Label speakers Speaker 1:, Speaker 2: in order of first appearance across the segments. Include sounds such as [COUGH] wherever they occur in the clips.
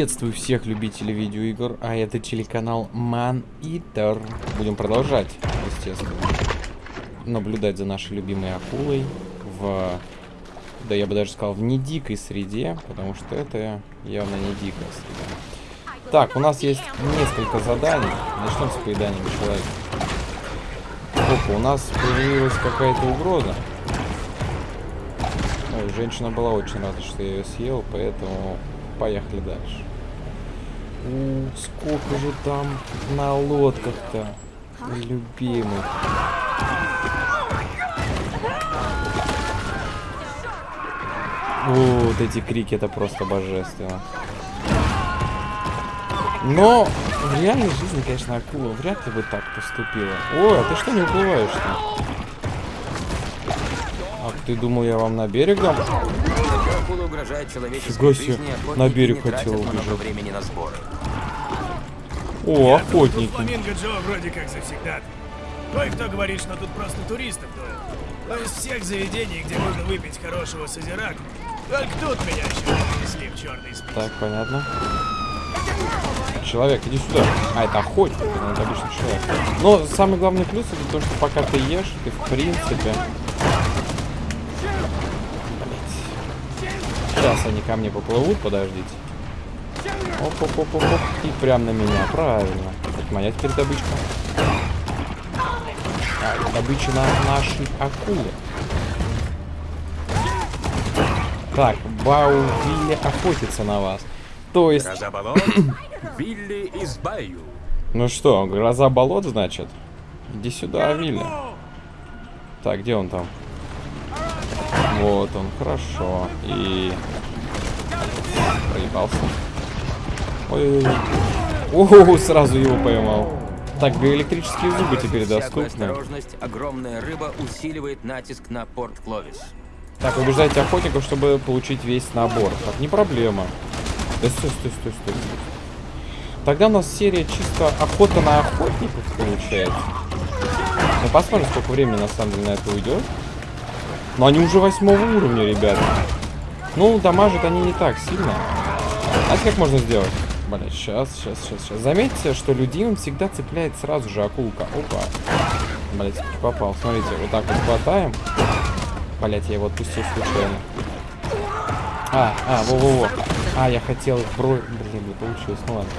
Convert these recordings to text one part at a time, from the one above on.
Speaker 1: Приветствую всех любителей видеоигр, а это телеканал Man Eater. Будем продолжать, естественно, наблюдать за нашей любимой акулой в, да я бы даже сказал, в не дикой среде, потому что это явно не дикая среда. Так, у нас есть несколько заданий. Начнем с поеданием человека. Опа, у нас появилась какая-то угроза. Ой, женщина была очень рада, что я ее съел, поэтому поехали дальше. У, сколько же там на лодках-то, любимых. Вот эти крики, это просто божественно. Но в реальной жизни, конечно, акула вряд ли бы так поступила. Ой, а ты что не уплываешь-то? Ах, ты думал, я вам на берег дам?
Speaker 2: Акула угрожает человеческой
Speaker 1: себе,
Speaker 2: жизни, охотники
Speaker 1: на берег
Speaker 2: не тратят
Speaker 1: хотел
Speaker 2: много
Speaker 1: убежать.
Speaker 2: времени на сборы.
Speaker 1: О, охотники.
Speaker 3: Фламинго Джо вроде как завсегда. Кое-кто говорит, что тут просто туристов дует. Но из всех заведений, где можно выпить хорошего созираку, только тут меня еще принесли в черный список.
Speaker 1: Так, понятно. Человек, иди сюда. А, это охотник, ну, это обычный человек. Но самый главный плюс это то, что пока ты ешь, ты в принципе... Блять. Сейчас они ко мне поплывут, подождите. оп оп оп оп оп И прям на меня, правильно. Это моя теперь добычка. А, добыча на нашей акулы. Так, Баувилли охотится на вас. То есть,
Speaker 2: Гроза болот, [COUGHS] Вилли из Баю.
Speaker 1: ну что, гроза болот, значит? Иди сюда, Вилли. Так, где он там? Вот он, хорошо. И... Проебался. Ой-ой-ой. О, сразу его поймал. Так, биоэлектрические зубы теперь доступны.
Speaker 2: осторожность, огромная рыба усиливает натиск на порт Кловис.
Speaker 1: Так, убеждайте охотников, чтобы получить весь набор. Так, не проблема. Да стой, стой, стой, стой. Тогда у нас серия чисто охота на охотников получается. Мы посмотрим, сколько времени на самом деле на это уйдет. Но они уже восьмого уровня, ребята. Ну, дамажат они не так сильно. Знаете, как можно сделать? Блять, сейчас, сейчас, сейчас, сейчас. Заметьте, что людям всегда цепляет сразу же акулка. Опа. Блять, попал. Смотрите, вот так вот хватаем. Блять, я его отпустил случайно. А, а, во-во-во. А, я хотел бро... Блин, не получилось, ну ладно.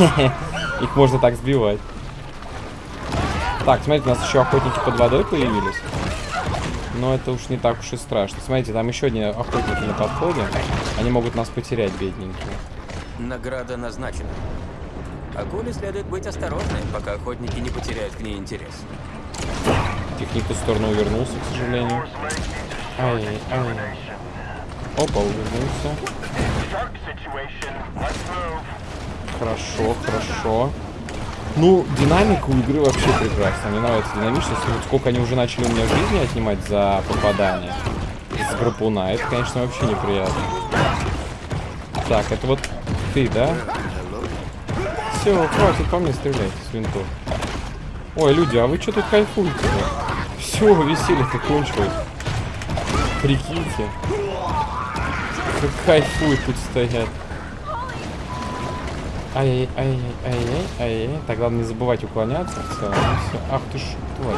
Speaker 1: [LAUGHS] Их можно так сбивать. Так, смотрите, у нас еще охотники под водой появились. Но это уж не так уж и страшно. Смотрите, там еще одни охотники на подходе. Они могут нас потерять, бедненькие.
Speaker 2: Награда назначена. Акуле следует быть осторожной, пока охотники не потеряют к ней интерес.
Speaker 1: Их не в ту сторону увернулся, к сожалению. Ай, ай. Опа, увернулся. Хорошо, хорошо. Ну, динамика у игры вообще прекрасна. Мне нравится динамичность. Вот сколько они уже начали у меня жизни отнимать за попадание с гарпуна. Это, конечно, вообще неприятно. Так, это вот ты, да? Все, хватит по мне стрелять с винтов. Ой, люди, а вы что тут кайфуете? Все, веселье-то кончилось. Прикиньте. Как кайфуют тут стоят. Ай-яй-яй-яй-яй-яй. Так, главное не забывать уклоняться. Всё, всё. Ах ты ж, тварь.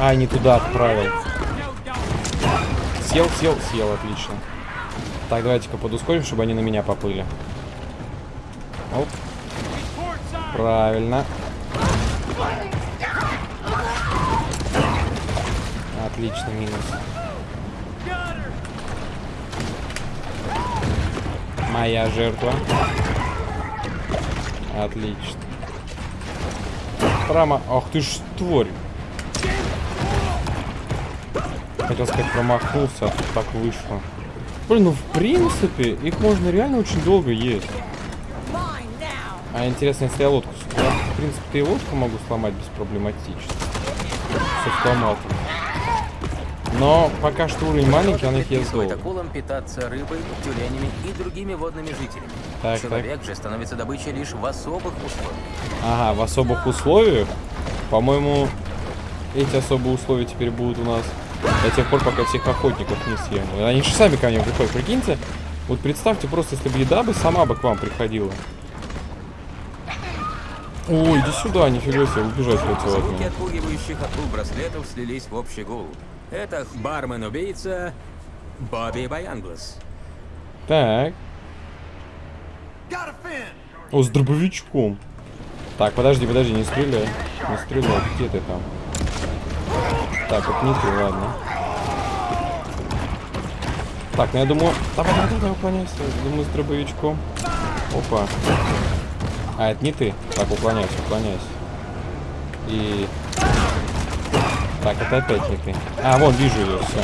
Speaker 1: Ай, не туда отправил. Съел, съел, съел, отлично. Так, давайте-ка подускорим, чтобы они на меня поплыли. Оп. Правильно. Отлично, минус. Моя жертва. Отлично. Прямо... Ах ты ж тварь. Хотел сказать, промахнулся, а так вышло. Блин, ну в принципе, их можно реально очень долго есть. А интересно, если я лодку... с- Я, в принципе, и лодку могу сломать беспроблематично. Все сломал. Но пока что уровень маленький, он их ест долго.
Speaker 2: акулам питаться рыбой, тюленями и другими водными жителями.
Speaker 1: Так,
Speaker 2: Человек же становится добычей лишь в особых условиях.
Speaker 1: Ага, в особых условиях. По-моему, эти особые условия теперь будут у нас до тех пор, пока всех охотников не съем. Они же сами ко мне приходят, прикиньте. Вот представьте просто, если бы еда бы сама бы к вам приходила. Ой, иди сюда, нифига себе, убежать хотел от
Speaker 2: Звуки
Speaker 1: меня.
Speaker 2: отпугивающих акул браслетов слились в общий гул. Это бармен-убийца Бобби Баянглас.
Speaker 1: Так. О, с дробовичком. Так, подожди, подожди, не стреляй. Не стреляй, где ты там? Так, это не ты, ладно. Так, ну я думаю... Давай, давай, давай, уклоняйся. Думаю, с дробовичком. Опа. А, это не ты. Так, уклоняйся, уклоняйся. И... Так, это опять не ты. А, вон, вижу ее, все.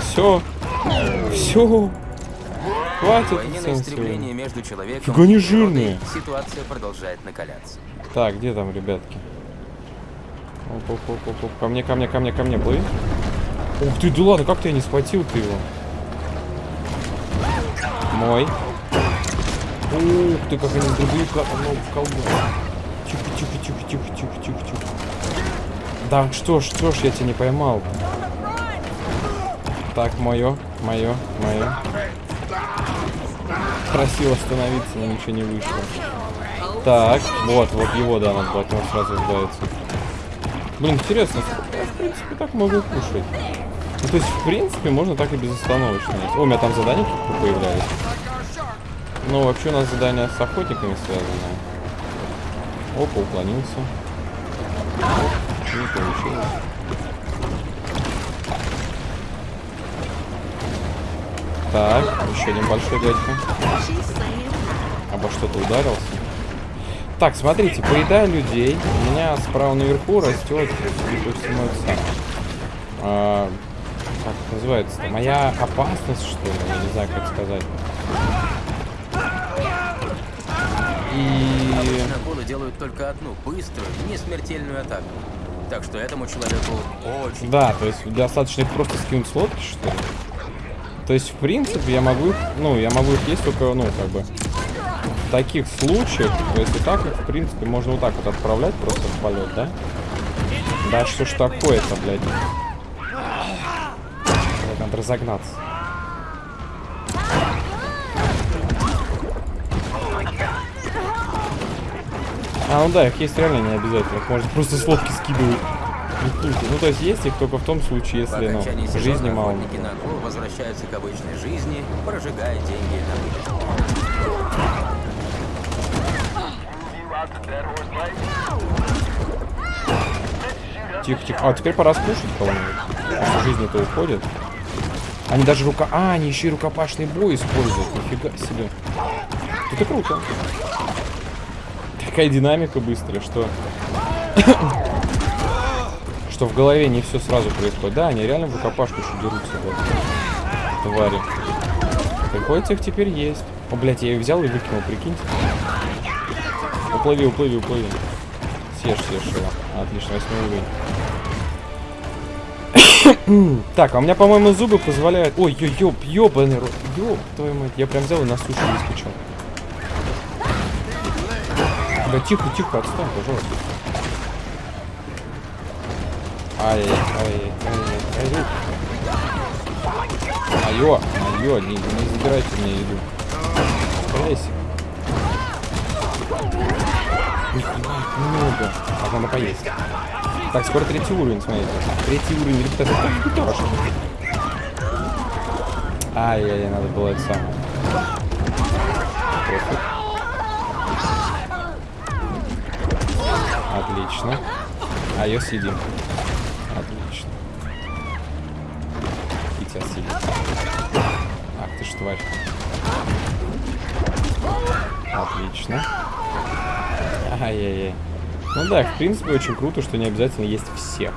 Speaker 1: Все. Все. Хватит
Speaker 2: Военное истребление между человеком
Speaker 1: Фига не жирные.
Speaker 2: Ситуация продолжает накаляться.
Speaker 1: Так, где там, ребятки? Оп, оп, оп, оп, оп. Ко мне, ко мне, ко мне, ко мне, плыви. Ух ты, да ладно, как ты я не схватил ты его? Мой. Ух ты, как они дробовика ну, в колбу. Тихо, тихо, тихо, тихо, тихо, тихо, тихо. Да что ж, что ж, я тебя не поймал. Так, мое, мое, мое. Просил остановиться, но ничего не вышло. Так, вот, вот его, да, надо было него сразу избавиться. Блин, интересно, я, в принципе, так могу кушать. Ну, то есть, в принципе, можно так и безостановочно. О, у меня там задания какие-то появлялись. Ну, вообще у нас задание с охотниками связано. Опа, уклонился. Оп, не получилось. Так, еще один большой дядька. Обо что-то ударился. Так, смотрите, поедая людей, у меня справа наверху растет, всему, это самое. А, как это называется-то? Моя опасность, что ли? Я не знаю, как сказать. И...
Speaker 2: Обычно акулы делают только одну, быструю, не смертельную атаку. Так что этому человеку очень...
Speaker 1: Да, то есть достаточно их просто скинуть с лодки, что ли? То есть, в принципе, я могу их, ну, я могу их есть только, ну, как бы, в таких случаях, то есть и так их, в принципе, можно вот так вот отправлять просто в полет, да? Да что ж такое-то, блядь? Надо разогнаться. А, ну да, их есть реально не обязательно. Их можно просто с лодки скидывать. Не тут. Ну, то есть есть их только в том случае, если, ну, жизни мало.
Speaker 2: на акул возвращаются к обычной жизни, прожигая деньги на выпивку.
Speaker 1: Тихо, тихо. А, теперь пора скушать кого-нибудь. Жизни-то уходит. Они даже рука... А, они еще и рукопашный бой используют. Нифига себе. Это круто. Такая динамика быстрая, что... [COUGHS] что в голове не все сразу происходит. Да, они реально в рукопашку еще дерутся. Вот. Твари. Приходится их теперь есть. О, блядь, я ее взял и выкинул, прикиньте. Уплыви, уплыви, уплыви. Съешь, съешь его. Отлично, восьмой уровень. [COUGHS] так, а у меня, по-моему, зубы позволяют... Ой, ё, ёб, ёбаный рот. Ёб, твою мать. Я прям взял и на сушу выскочил. Да тихо, тихо, отстань, пожалуйста. Ай, ай, ай, ай, ай. Айо, айо, не, не забирайте мне еду. Их много. А надо поесть. Так, скоро третий уровень, смотрите. Третий уровень, гитара. Ай-яй-яй, надо было это самое. Отлично. А ее съедим. Отлично. И тебя съедим. Ах ты ж тварь. Отлично. Ай-яй-яй. Ну да, в принципе, очень круто, что не обязательно есть всех.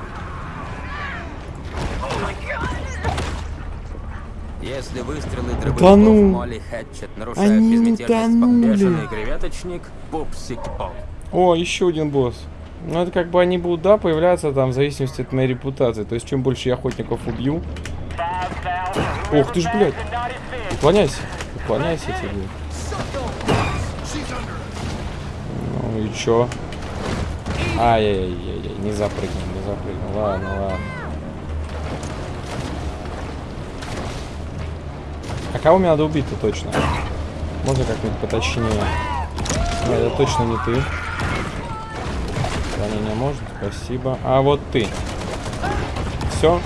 Speaker 2: Если выстрелы дробовиков
Speaker 1: ну!
Speaker 2: Молли Хэтчет нарушают
Speaker 1: Они
Speaker 2: безмятежность бешеный креветочник Пупсик Поп.
Speaker 1: О, еще один босс. Ну, это как бы они будут, да, появляться там в зависимости от моей репутации. То есть, чем больше я охотников убью... Ох ты ж, блядь. Уклоняйся. Уклоняйся тебе. Ну, И чё? Ай-яй-яй-яй, не запрыгнул, не запрыгнул. Ладно, ладно. А кого мне надо убить-то точно? Можно как-нибудь поточнее? Нет, это точно не ты. Ранение можно, спасибо. А вот ты. Все.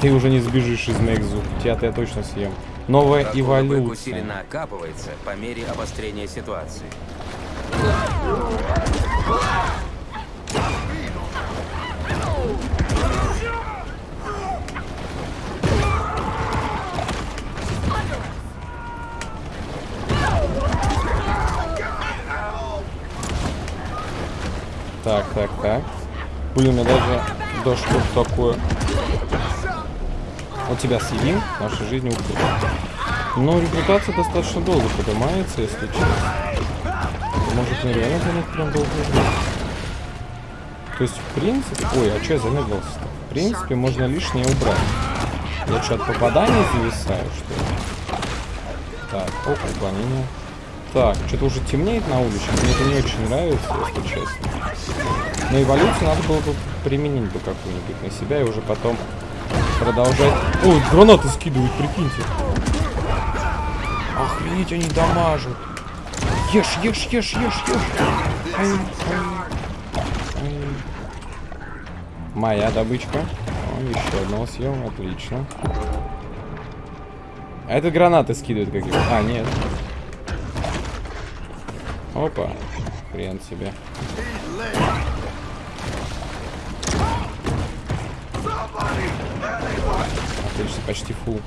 Speaker 1: Ты уже не сбежишь из моих зуб. Тебя-то я точно съем. Новая
Speaker 2: Акула-бык
Speaker 1: эволюция.
Speaker 2: усиленно окапывается по мере обострения ситуации.
Speaker 1: Так, так, так. Блин, меня даже ж такое. Вот тебя съедим, наша жизнь уходит. Но репутация достаточно долго поднимается, если честно. Может, нереально для них прям долго. То есть, в принципе... Ой, а что я замедлился-то? В принципе, можно лишнее убрать. Я что, от попадания зависаю, что ли? Так, оп, уклонение. Так, что-то уже темнеет на улице. Мне это не очень нравится, если честно. Но эволюцию надо было бы применить бы какую-нибудь на себя и уже потом продолжать... Ой, гранаты скидывают, прикиньте. Охренеть, они дамажат. Ешь, ешь, ешь, ешь, ешь. Ай, ай, ай. Моя добычка. О, еще одного съел, отлично. А это гранаты скидывают какие-то. А, нет. Опа. Хрен себе. Отлично, почти фул.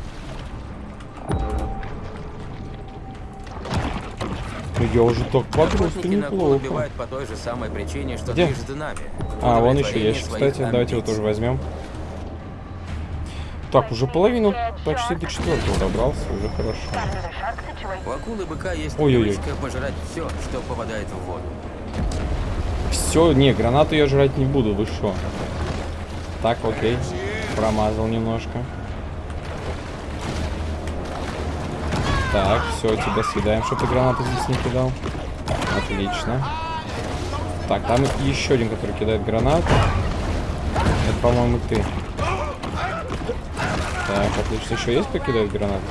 Speaker 1: Ну, Я уже так
Speaker 2: акул
Speaker 1: неплохо.
Speaker 2: убивают по той же самой причине, что
Speaker 1: Где?
Speaker 2: движется нами.
Speaker 1: А, вон еще
Speaker 2: своих
Speaker 1: кстати. Давайте его тоже возьмем. Так, уже половину почти до четвертого добрался, уже хорошо.
Speaker 2: У акулы быка есть
Speaker 1: Ой-ой-ой.
Speaker 2: привычка пожрать все, что попадает в воду.
Speaker 1: Все, не, гранату я жрать не буду, вы шо? Так, окей. Промазал немножко. Так, все, тебя съедаем, чтобы ты гранату здесь не кидал. Отлично. Так, там еще один, который кидает гранату. Это, по-моему, ты. Так, отлично. Еще есть кто кидает гранату?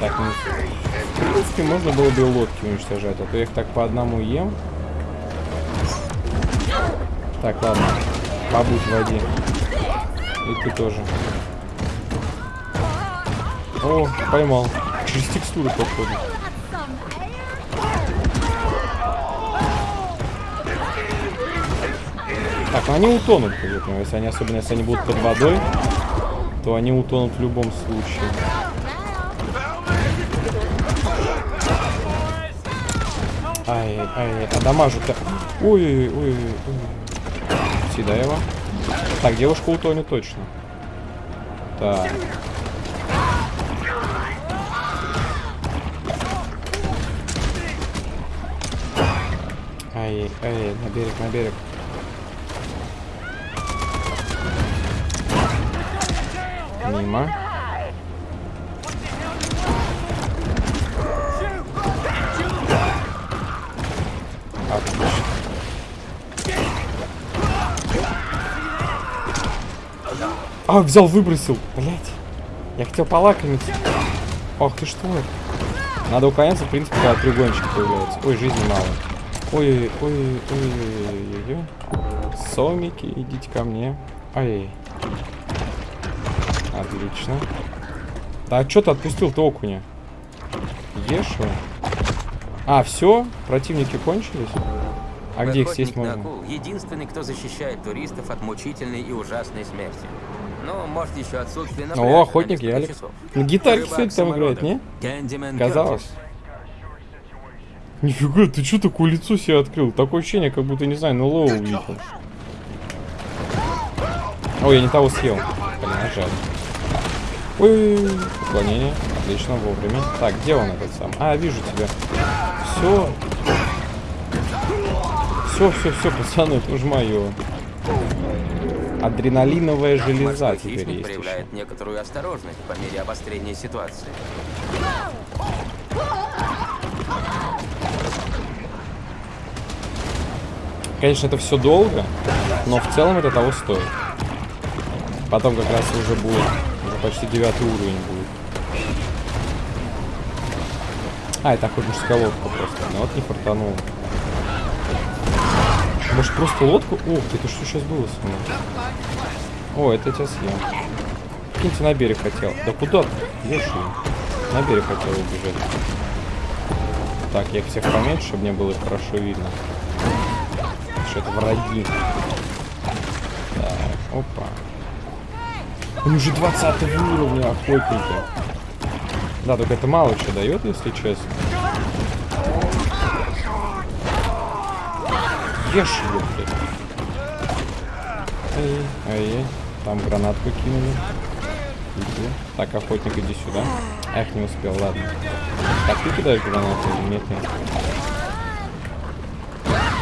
Speaker 1: Так, ну, в принципе, можно было бы лодки уничтожать, а то я их так по одному ем. Так, ладно. Побудь в воде. И ты тоже. О, поймал. Через текстуры походу. Так, ну они утонут, если они, особенно если они будут под водой, то они утонут в любом случае. Ай, ай, а дамажу-то... Ой, ой, ой, ой. Съедай его. Так, девушка утонет точно. Так. Ай, ай, на берег, на берег. Мимо. А, взял, выбросил. Блять. Я хотел полакомиться. Ох ты что. Надо уклоняться, в принципе, когда треугольничек появляется. Ой, жизни мало. Ой, ой, ой, ой, ой, ой. Сомики, идите ко мне. Ай. Отлично. Да а что ты отпустил-то окуня? Ешь его. А, все? Противники кончились? А где их
Speaker 2: Охотник на
Speaker 1: можно?
Speaker 2: единственный, кто защищает туристов от мучительной и ужасной смерти. Ну, может, еще отсутствие на
Speaker 1: О,
Speaker 2: на
Speaker 1: охотник Ялик. На
Speaker 2: Рыбак
Speaker 1: кстати, там играет, не? Казалось. Нифига, ты что такое лицо себе открыл? Такое ощущение, как будто, не знаю, ну лоу увидел. Ой, я не того съел. Блин, жаль. Ой, уклонение. Отлично, вовремя. Так, где он этот сам? А, вижу тебя. Все. Все, все, все, пацаны, это уж мое. Адреналиновая железа
Speaker 2: Морской
Speaker 1: теперь есть еще.
Speaker 2: проявляет некоторую осторожность по мере обострения ситуации.
Speaker 1: Конечно, это все долго, но в целом это того стоит. Потом как раз уже будет, уже почти девятый уровень будет. А, это охотническая лодка просто. Ну вот не фартануло. Может просто лодку? Ух ты, это что сейчас было со мной? О, это я тебя съем. Киньте на берег хотел. Да куда ты? Ешь. На берег хотел убежать. Так, я их всех поменьше, чтобы мне было хорошо видно. Что это враги. Так, опа. Он уже 20 уровня охотники. Да, только это мало что дает, если честно. Ешь его, блядь. Ай, ай, там гранатку кинули. Иди. Так, охотник, иди сюда. Эх, не успел, ладно. Так, ты кидаешь гранату или нет? нет?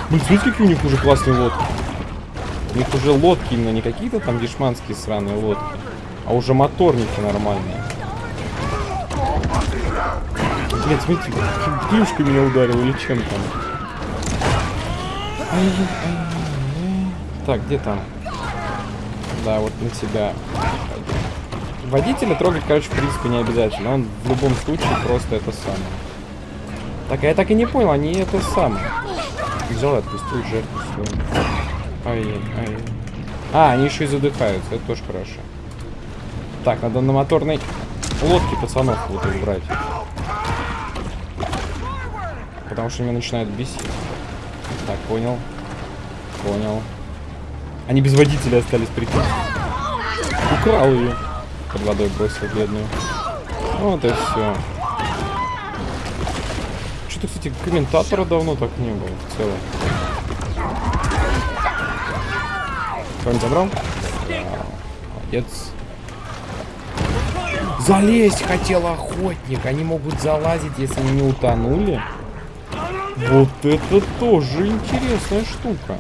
Speaker 1: Блин, смотрите, какие у них уже классные лодки. У них уже лодки именно не какие-то там дешманские сраные лодки, а уже моторники нормальные. Блять, смотрите, клюшкой меня ударил или чем там. Так, где там? Да, вот на тебя. Водителя трогать, короче, в принципе, не обязательно. Он в любом случае просто это самое. Так, а я так и не понял, они это самое. Взял и отпустил жертву свою. Ай, ай. А, они еще и задыхаются, это тоже хорошо. Так, надо на моторной лодке пацанов вот их. Потому что меня начинают бесить. Так, понял. Понял. Они без водителя остались, прикинь. Украл ее. Под водой бросил бедную. Вот и все. Что-то, кстати, комментатора давно так не было в целом. Кто-нибудь забрал? Да. Молодец. Залезть хотел охотник. Они могут залазить, если не утонули. Вот это тоже интересная штука.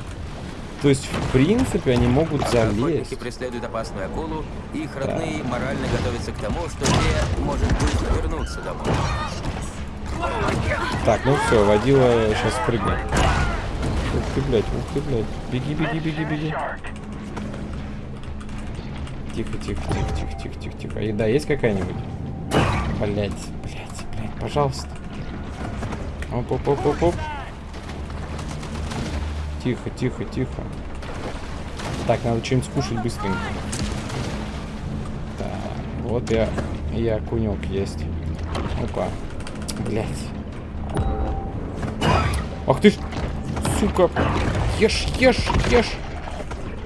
Speaker 1: То есть, в принципе, они могут
Speaker 2: Охотники
Speaker 1: залезть.
Speaker 2: преследуют опасную акулу, и их родные морально готовятся к тому, что те, может быть, вернутся домой.
Speaker 1: Так, ну все, водила сейчас прыгнет. Ух ты, блядь, ух ты, блядь. Беги, беги, беги, беги. Тихо, тихо, тихо, тихо, тихо, тихо, тихо. А еда есть какая-нибудь? Блять, блять, блять, пожалуйста. Оп, оп, оп, оп, оп. Тихо, тихо, тихо. Так, надо что-нибудь скушать быстренько. Так, вот я, я кунек есть. Опа. Блять. Ах ты ж, сука. Ешь, ешь, ешь.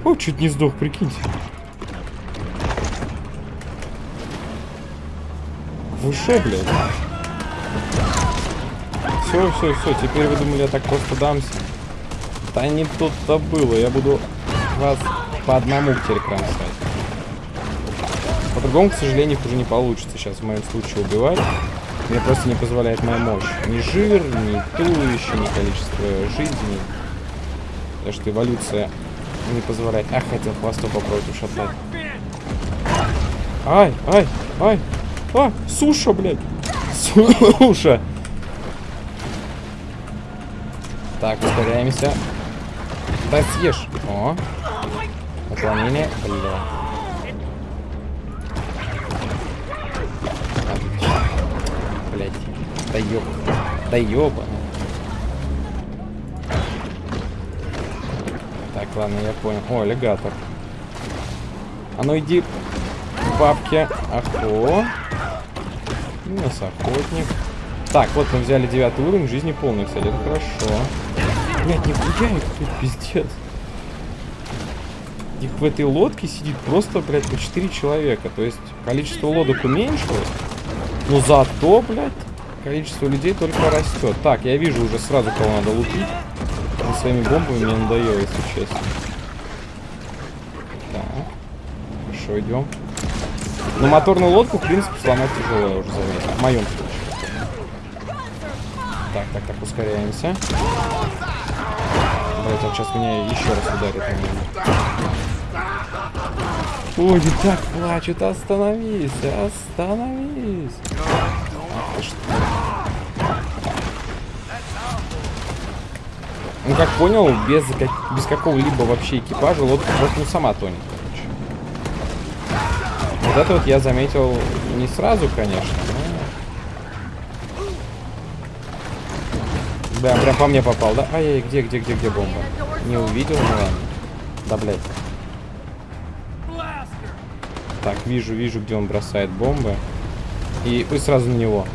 Speaker 1: О, чуть не сдох, прикиньте. Вы шо, блядь? Все, все, все, теперь вы думали, я так просто дамся. Да не тут-то было, я буду вас по одному теперь кромсать. По-другому, к сожалению, их уже не получится сейчас в моем случае убивать. Мне просто не позволяет моя мощь. Ни жир, ни туловище, ни количество жизни. Потому что эволюция не позволяет. Ах, хотел хвостом попробовать ушатать. Ай, ай, ай. А, суша, блядь. Суша. Так, ускоряемся. Да съешь. О. Уклонение. Бля. Блять. Да ёб. Да ёба. Так, ладно, я понял. О, аллигатор. А ну иди, бабки. Ахо. У нас охотник. Так, вот мы взяли девятый уровень, жизни полный, кстати, это хорошо. Блять, их тут пиздец. Их в этой лодке сидит просто, блядь, по 4 человека. То есть количество лодок уменьшилось. Но зато, блядь, количество людей только растет. Так, я вижу уже сразу, кого надо лупить. Он своими бомбами мне надоело, если честно. Так. Хорошо, идем. Но моторную лодку, в принципе, сломать тяжело, я уже заметил. В моем случае. Так, так, так, ускоряемся. Блять, он сейчас меня еще раз ударит. наверное. Ой, так плачут, остановись, остановись. Ах ты ж Ну, как понял, без, как- без какого-либо вообще экипажа лодка просто ну, сама тонет, короче. Вот это вот я заметил не сразу, конечно, Да, прям по мне попал, да? Ай-яй, где, где, где, где бомба? Не увидел, ну. Да, блядь. Так, вижу, вижу, где он бросает бомбы. И, и сразу на него.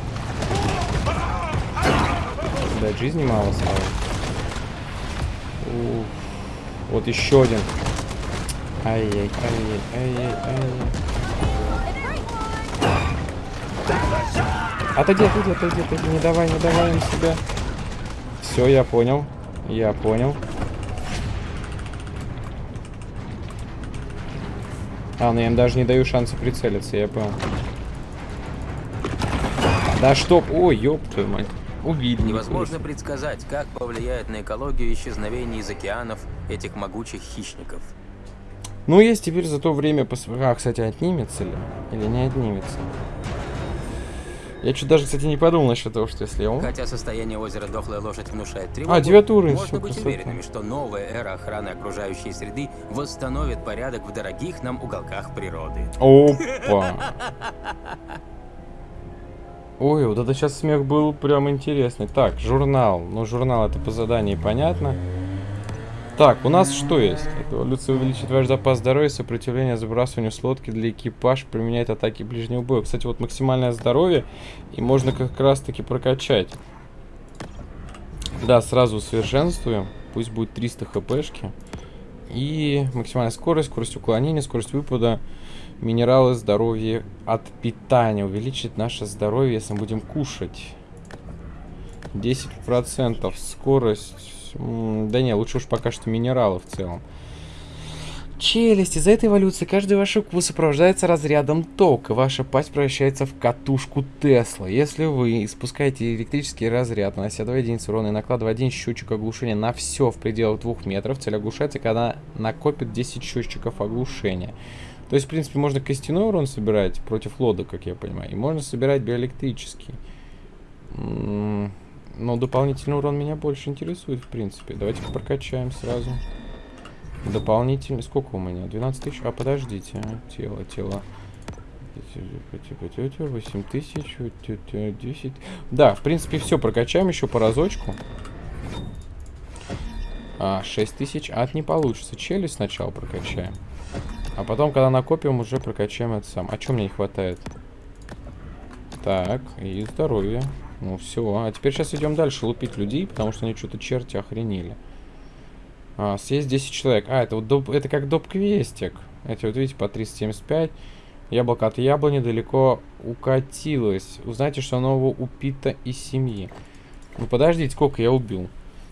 Speaker 1: Да, жизни мало стало. Вот еще один. Ай-яй, ай-яй, ай-яй, ай-яй. Отойди, отойди, отойди, отойди, не давай, не давай на себя. Все, я понял. Я понял. А, ну я им даже не даю шанса прицелиться, я понял. Да что? Ой, ёб твою мать. Убили.
Speaker 2: Невозможно предсказать, как повлияет на экологию исчезновение из океанов этих могучих хищников.
Speaker 1: Ну, есть теперь за то время... Пос... А, кстати, отнимется ли? Или не отнимется? Я что даже, кстати, не подумал насчет того, что если он...
Speaker 2: Хотя состояние озера Дохлая Лошадь внушает тревогу,
Speaker 1: А, девятый уровень,
Speaker 2: можно быть
Speaker 1: красота.
Speaker 2: уверенными, что новая эра охраны окружающей среды восстановит порядок в дорогих нам уголках природы.
Speaker 1: Опа. Ой, вот это сейчас смех был прям интересный. Так, журнал. Ну, журнал это по заданию, понятно. Так, у нас что есть? Эволюция увеличит ваш запас здоровья, сопротивление забрасыванию с лодки для экипаж, применяет атаки ближнего боя. Кстати, вот максимальное здоровье, и можно как раз таки прокачать. Да, сразу усовершенствуем. Пусть будет 300 хпшки. И максимальная скорость, скорость уклонения, скорость выпада, минералы, здоровье от питания. Увеличит наше здоровье, если мы будем кушать. 10% скорость. М, Да не, лучше уж пока что минералы в целом. Челюсть. Из-за этой эволюции каждый ваш укус сопровождается разрядом тока. Ваша пасть превращается в катушку Тесла. Если вы испускаете электрический разряд, нанося 2 единицы урона и накладывая один счетчик оглушения на все в пределах 2 метров, цель оглушается, когда накопит 10 счетчиков оглушения. То есть, в принципе, можно костяной урон собирать против лодок, как я понимаю, и можно собирать биоэлектрический. Но дополнительный урон меня больше интересует, в принципе. Давайте-ка прокачаем сразу. Дополнительный. Сколько у меня? 12 тысяч? А, подождите. а, Тело, тело. 8 тысяч, 10. Да, в принципе, все. Прокачаем еще по разочку. А, 6 тысяч. А, это не получится. Челюсть сначала прокачаем. А потом, когда накопим, уже прокачаем это сам. А что мне не хватает? Так, и здоровье. Ну все, а теперь сейчас идем дальше лупить людей, потому что они что-то черти охренели. А, съесть 10 человек. А, это вот доп, это как доп-квестик. Эти вот видите, по 375. Яблоко от яблони далеко укатилось. Узнайте, что нового упито из семьи. Ну подождите, сколько я убил?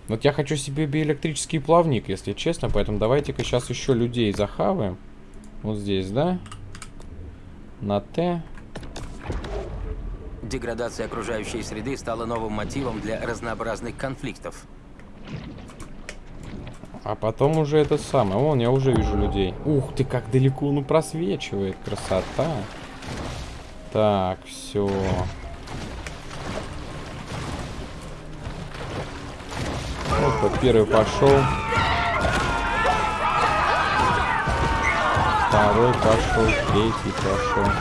Speaker 1: Вот я хочу себе биоэлектрический плавник, если честно, поэтому давайте-ка сейчас еще людей захаваем. Вот здесь, да? На Т.
Speaker 2: Деградация окружающей среды стала новым мотивом для разнообразных конфликтов.
Speaker 1: А потом уже это самое. Вон, я уже вижу людей. Ух ты, как далеко он просвечивает. Красота. Так, все. Вот первый пошел. Второй пошел, третий пошел.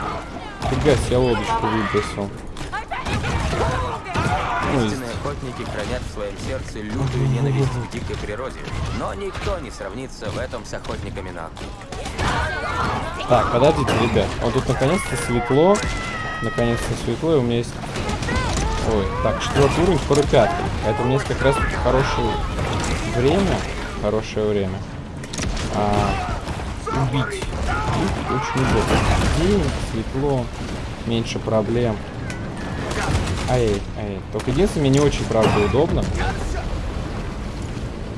Speaker 1: Фига себе лодочку выбросил.
Speaker 2: Истинные охотники хранят в своем сердце лютую ненависть к дикой природе. Но никто не сравнится в этом с охотниками на акул.
Speaker 1: Так, подождите, ребят. Вот тут наконец-то светло. Наконец-то светло, и у меня есть... Ой, так, четвертый уровень, скоро пятый. Поэтому у меня есть как раз хорошее время. Хорошее время. А, убить. Убить очень удобно. День, светло, меньше проблем. Ай, ай. Только единственное, мне не очень, правда, удобно.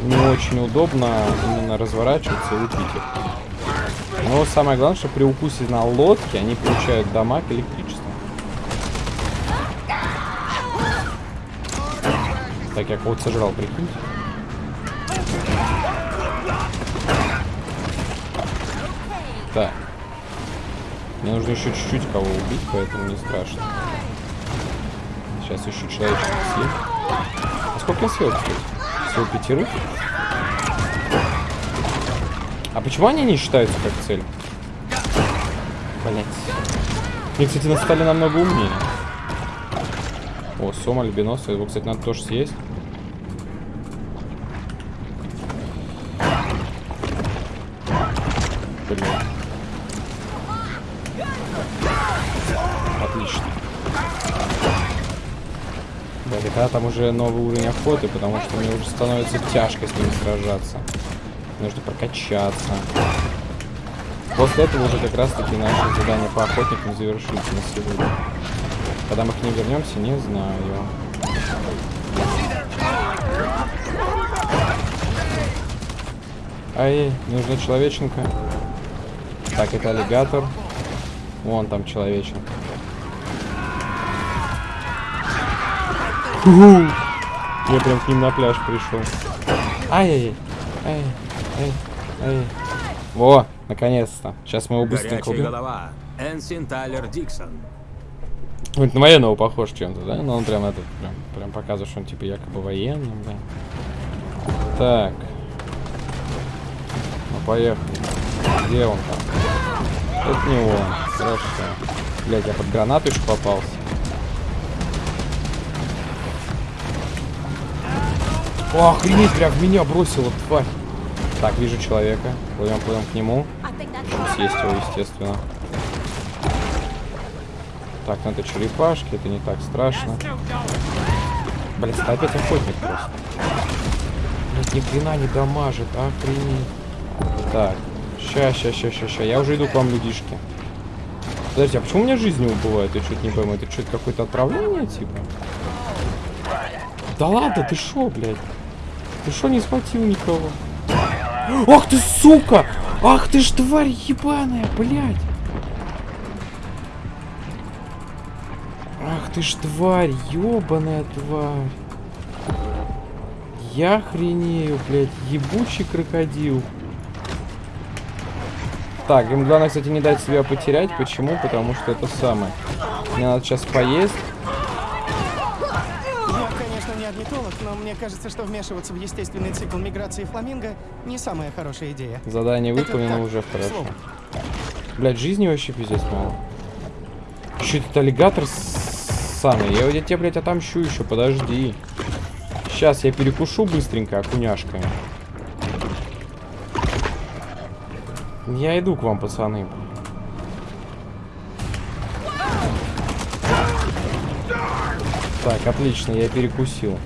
Speaker 1: Не очень удобно именно разворачиваться и убить их. Но самое главное, что при укусе на лодке они получают дамаг электричества. Так, я кого-то сожрал, прикиньте. Так. Мне нужно еще чуть-чуть кого убить, поэтому не страшно. Сейчас еще человечек съем. А сколько я съел, кстати? Всего пятерых? А почему они не считаются как цель? Блять. Мне, кстати, стали намного умнее. О, сом альбиноса. Его, кстати, надо тоже съесть. Уже новый уровень охоты, потому что мне уже становится тяжко с ними сражаться. Нужно прокачаться. После этого уже как раз таки наше задание по охотникам завершится на сегодня. Когда мы к ним вернемся, не знаю. Ай, нужна человеченка. Так, это аллигатор. Вон там человеченка. Я прям к ним на пляж пришел. Ай-яй-яй. Ай, ай, ай. Во, наконец-то. Сейчас мы его быстренько убьем.
Speaker 2: голова. Энсин Тайлер Диксон.
Speaker 1: Вот на военного похож чем-то, да? Но он прям этот, прям, прям показывает, что он типа якобы военный, да. Так. Ну, поехали. Где он там? Это не он. Хорошо. Блять, я под гранату еще попался. О, охренеть, прям в меня бросила, тварь. Так, вижу человека. Плывем, плывем к нему. Съесть его, естественно. Так, ну это черепашки, это не так страшно. Блин, опять охотник просто. Блять, ни хрена не дамажит, охренеть. Так, ща, ща, ща, ща, ща. Я уже иду к вам, людишки. Подожди, а почему у меня жизнь не убывает? Я что-то не пойму. Это что-то какое-то отравление, типа? Да ладно, ты шо, блядь? Ты шо не схватил никого? Ах ты, сука! Ах ты ж тварь ебаная, блядь! Ах ты ж тварь, ебаная тварь. Я хренею, блядь, ебучий крокодил. Так, им главное, кстати, не дать себя потерять. Почему? Потому что это самое. Мне надо сейчас поесть.
Speaker 4: Я, орнитолог, но мне кажется, что вмешиваться в естественный цикл миграции фламинго не самая хорошая идея.
Speaker 1: Задание выполнено уже хорошо.
Speaker 4: слову.
Speaker 1: Блядь, жизни вообще пиздец мало. Еще этот аллигатор самый. Я, я тебя, блядь, отомщу еще, подожди. Сейчас я перекушу быстренько окуняшками. Я иду к вам, пацаны. Так, отлично, я перекусил.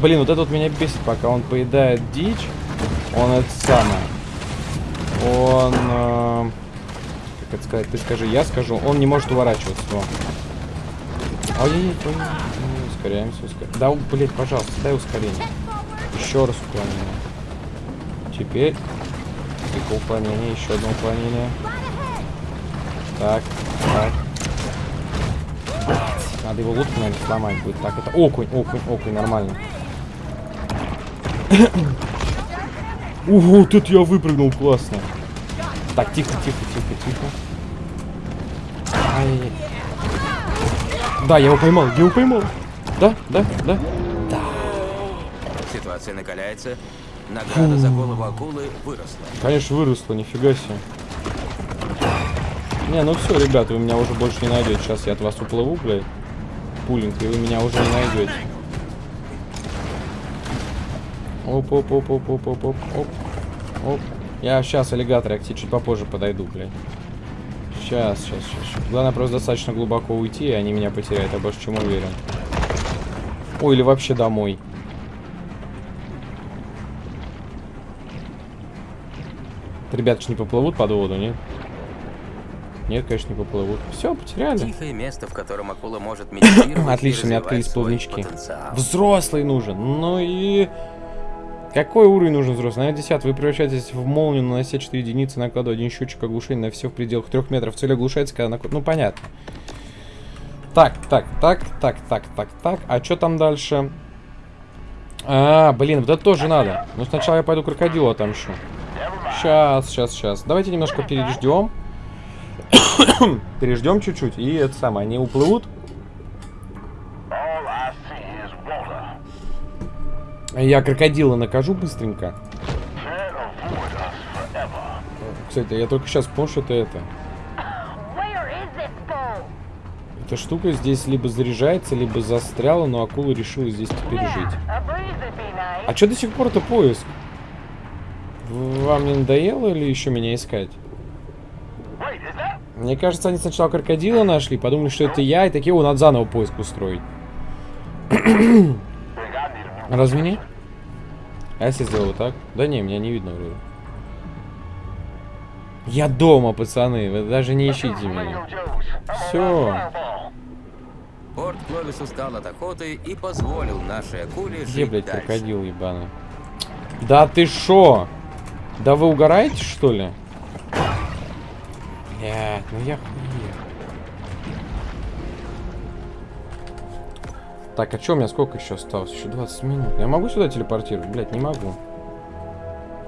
Speaker 1: Блин, вот это вот меня бесит, пока он поедает дичь. Он это самое. Он... э, как это сказать? Ты скажи, я скажу. Он не может уворачиваться. Во. Ай-яй-яй, ой, ой, ускоряемся, ускоряемся. Да, блядь, пожалуйста, дай ускорение. Еще раз уклонение. Теперь... Тихо, уклонение, еще одно уклонение. Так, так. Надо его лут, наверное, сломать будет. Так, это окунь, окунь, окунь, нормально. Ого, это я выпрыгнул, классно. Так, тихо, тихо, тихо, тихо. Ай. Да, я его поймал, я его поймал. Да, да, да.
Speaker 2: Ситуация накаляется. Награда за голову акулы выросла.
Speaker 1: Конечно, выросло, нифига себе. Не, ну все, ребята, вы меня уже больше не найдете. Сейчас я от вас уплыву, блядь. Пулинг, и вы меня уже не найдете. Оп, оп, оп, оп, оп, оп, оп, оп. Оп. Я сейчас аллигаторы к тебе чуть попозже подойду, блядь. Сейчас, сейчас, сейчас. Главное просто достаточно глубоко уйти, и они меня потеряют, я больше чем уверен. Ой, или вообще домой. Ребята, Ребятки не поплывут под воду, нет? Нет, конечно, не поплывут. Все, потеряли.
Speaker 2: Тихое место, в котором акула может медитировать
Speaker 1: Отлично, мне открылись плавнички. Взрослый нужен. Ну и... Какой уровень нужен взрослый? На 10 вы превращаетесь в молнию, нанося 4 единицы, накладывая один счетчик оглушения на все в пределах 3 метров. Цель оглушается, когда наклад... Ну, понятно. Так, так, так, так, так, так, так. А что там дальше? А, блин, вот это тоже надо. Но сначала я пойду крокодила отомщу. Сейчас, сейчас, сейчас. Давайте немножко переждем. [COUGHS] переждем чуть-чуть. И это самое, они уплывут. Я крокодила накажу быстренько. Кстати, я только сейчас понял, что это это. Эта штука здесь либо заряжается, либо застряла, но акула решила здесь теперь жить. А что до сих пор это поиск? Вам не надоело или еще меня искать? Мне кажется, они сначала крокодила нашли, подумали, что это я, и такие, о, надо заново поиск устроить. [CLEARS THROAT] Разве не? А если сделаю вот так? Да не, меня не видно вроде. Я дома, пацаны, вы даже не ищите меня. Все.
Speaker 2: Порт Кловис устал от охоты и позволил нашей акуле
Speaker 1: Где,
Speaker 2: жить
Speaker 1: блядь,
Speaker 2: дальше.
Speaker 1: крокодил ебаный? Да ты шо? Да вы угораете, что ли? Блядь, ну я хуею. Так, а что у меня сколько еще осталось? Еще 20 минут. Я могу сюда телепортировать? Блядь, не могу.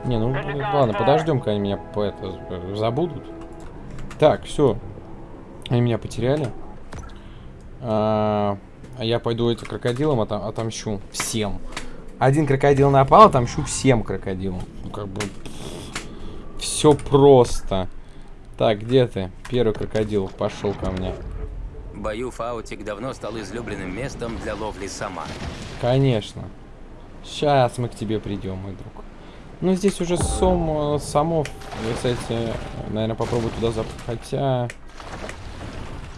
Speaker 1: Не, ну ладно, подождем, когда они меня по это забудут. Так, все. Они меня потеряли. А, а я пойду этим крокодилам отом- отомщу всем. Один крокодил напал, отомщу всем крокодилам. Ну, как бы... Все просто. Так, где ты? Первый крокодил пошел ко мне.
Speaker 2: Бою Фаутик давно стал излюбленным местом для ловли сама.
Speaker 1: Конечно. Сейчас мы к тебе придем, мой друг. Ну, здесь уже сом, э, самов, э, кстати, наверное, попробую туда зап... Хотя...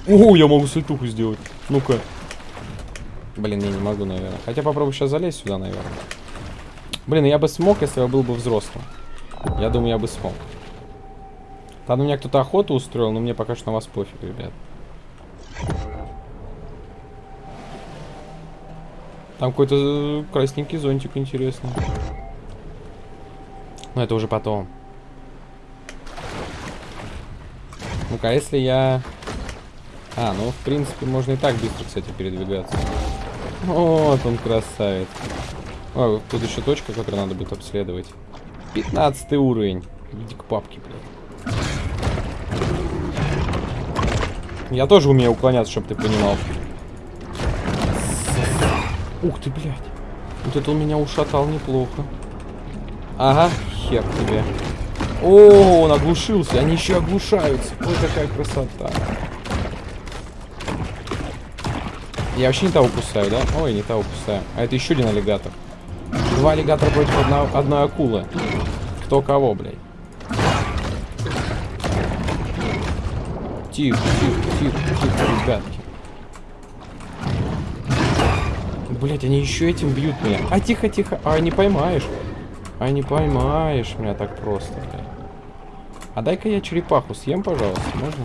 Speaker 1: О, я могу сальтуху сделать. Ну-ка. Блин, я не могу, наверное. Хотя попробую сейчас залезть сюда, наверное. Блин, я бы смог, если я был бы взрослым. Я думаю, я бы смог. Там у меня кто-то охоту устроил, но мне пока что на вас пофиг, ребят. Там какой-то э, красненький зонтик интересный. Но это уже потом. Ну-ка, если я... А, ну, в принципе, можно и так быстро, кстати, передвигаться. Вот он, красавец. О, тут еще точка, которую надо будет обследовать. 15 уровень. Иди к папке, блядь. Я тоже умею уклоняться, чтобы ты понимал. Ух ты, блядь. Вот это он меня ушатал неплохо. Ага, хер тебе. О, он оглушился. Они еще оглушаются. Ой, какая красота. Я вообще не того кусаю, да? Ой, не того кусаю. А это еще один аллигатор. Два аллигатора против одного, одной акулы. Кто кого, блядь? Тихо, тихо, тихо, тихо, ребятки. Блять, они еще этим бьют меня. А тихо, тихо. А не поймаешь. А не поймаешь меня так просто, блядь. А дай-ка я черепаху съем, пожалуйста, можно?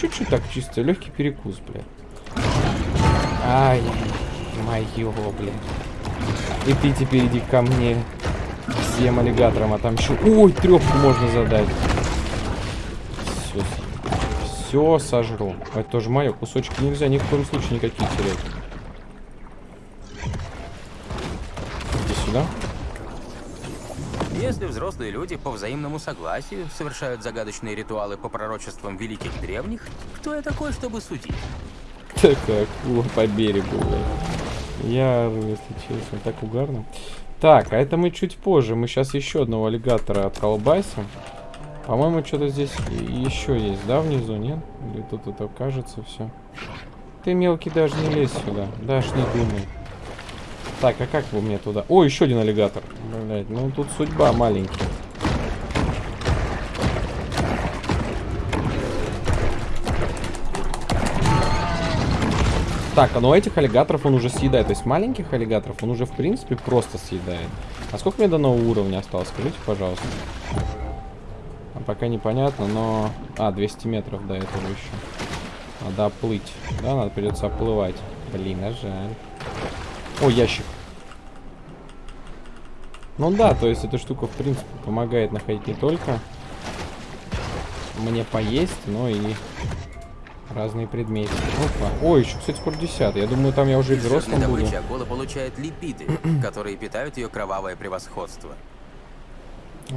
Speaker 1: Чуть-чуть так, чисто, легкий перекус, блядь. Ай, моё, блядь. И ты теперь иди ко мне. Всем аллигаторам отомщу. Ой, трепку можно задать. Все, все сожру. Это тоже мое. Кусочки нельзя ни в коем случае никакие терять. Иди сюда.
Speaker 2: Если взрослые люди по взаимному согласию совершают загадочные ритуалы по пророчествам великих древних, кто я такой, чтобы судить?
Speaker 1: Такая акула по берегу, блядь. Я, если честно, так угарно. Так, а это мы чуть позже. Мы сейчас еще одного аллигатора отколбасим. По-моему, что-то здесь еще есть, да, внизу, нет? Или тут это кажется все? Ты, мелкий, даже не лезь сюда. Даже не думай. Так, а как бы мне туда? О, еще один аллигатор. Блять, ну тут судьба маленькая. Так, а ну этих аллигаторов он уже съедает. То есть маленьких аллигаторов он уже, в принципе, просто съедает. А сколько мне до нового уровня осталось? Скажите, пожалуйста. А пока непонятно, но... А, 200 метров до этого еще. Надо оплыть. Да, надо придется оплывать. Блин, а жаль. О, ящик. Ну да, то есть эта штука, в принципе, помогает находить не только мне поесть, но и Разные предметы. Опа. Ой, еще, кстати, скоро 10. Я думаю, там я уже и взрослым буду.
Speaker 2: акула получает липиды, [CLEARS THROAT] которые питают ее кровавое превосходство.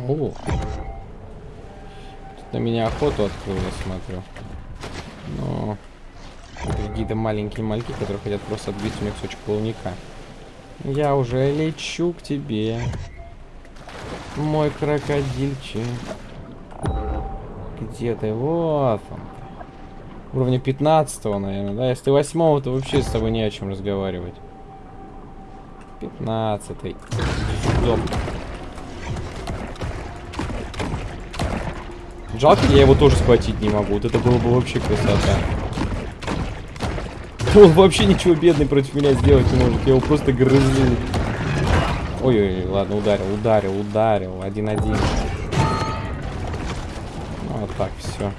Speaker 1: О. На меня охоту открыл, я смотрю. Но... Какие-то маленькие мальки, которые хотят просто отбить у меня кусочек плавника. Я уже лечу к тебе. Мой крокодильчик. Где ты? Вот он. Уровня 15 наверное, да? Если 8 то вообще с тобой не о чем разговаривать. 15 -й. Жалко, я его тоже схватить не могу. Вот это было бы вообще красота. Он вообще ничего бедный против меня сделать не может. Я его просто грызу. Ой-ой, ладно, ударил, ударил, ударил. Один-один. Ну, вот так, все.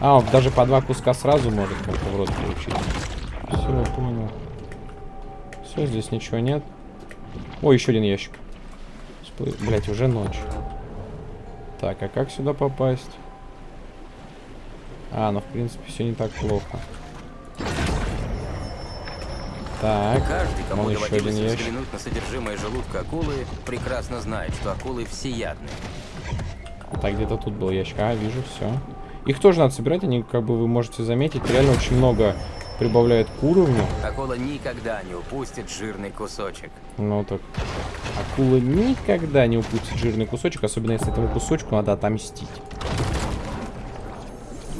Speaker 1: А, он даже по два куска сразу может как-то в рот получить. Все, понял. Все, здесь ничего нет. Ой, еще один ящик. Блять, уже ночь. Так, а как сюда попасть? А, ну в принципе все не так плохо. Так,
Speaker 2: Каждый, кому
Speaker 1: еще один ящик.
Speaker 2: взглянуть на содержимое желудка акулы, прекрасно знает, что акулы всеядны.
Speaker 1: Так, где-то тут был ящик. А, вижу, все. Их тоже надо собирать, они, как бы вы можете заметить, реально очень много прибавляют к уровню.
Speaker 2: Акула никогда не упустит жирный кусочек.
Speaker 1: Ну так. Акула никогда не упустит жирный кусочек, особенно если этому кусочку надо отомстить.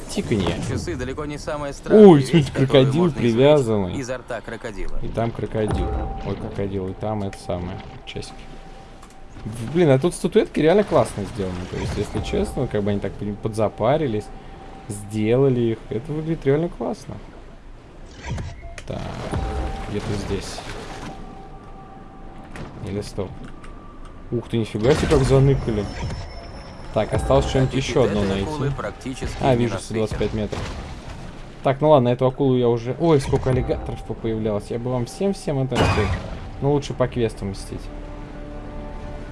Speaker 1: Тиканье.
Speaker 2: Часы далеко не самая странная
Speaker 1: Ой, смотрите, крокодил привязанный.
Speaker 2: Изо рта крокодила.
Speaker 1: И там крокодил. Ой, крокодил, и там это самое. Часики. Блин, а тут статуэтки реально классно сделаны. То есть, если честно, как бы они так подзапарились, сделали их. Это выглядит реально классно. Так, где-то здесь. Или стоп. Ух ты, нифига себе, как заныкали. Так, осталось что-нибудь еще одно найти. А,
Speaker 2: не
Speaker 1: вижу,
Speaker 2: насытен.
Speaker 1: 125 метров. Так, ну ладно, эту акулу я уже... Ой, сколько аллигаторов появлялось. Я бы вам всем-всем это рассказал. Ну, лучше по квесту мстить.